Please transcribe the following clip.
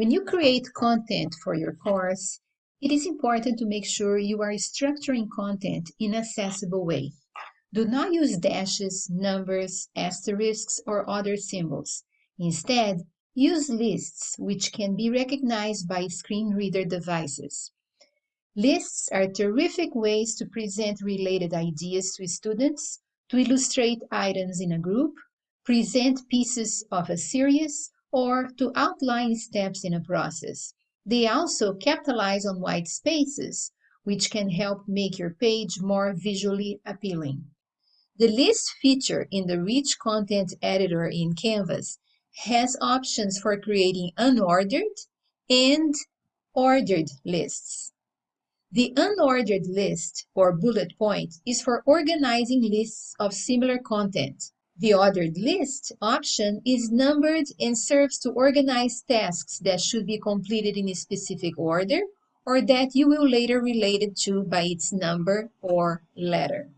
When you create content for your course, it is important to make sure you are structuring content in accessible way. Do not use dashes, numbers, asterisks, or other symbols. Instead, use lists which can be recognized by screen reader devices. Lists are terrific ways to present related ideas to students, to illustrate items in a group, present pieces of a series, or to outline steps in a process. They also capitalize on white spaces, which can help make your page more visually appealing. The list feature in the Rich Content Editor in Canvas has options for creating unordered and ordered lists. The unordered list, or bullet point, is for organizing lists of similar content. The ordered list option is numbered and serves to organize tasks that should be completed in a specific order or that you will later relate it to by its number or letter.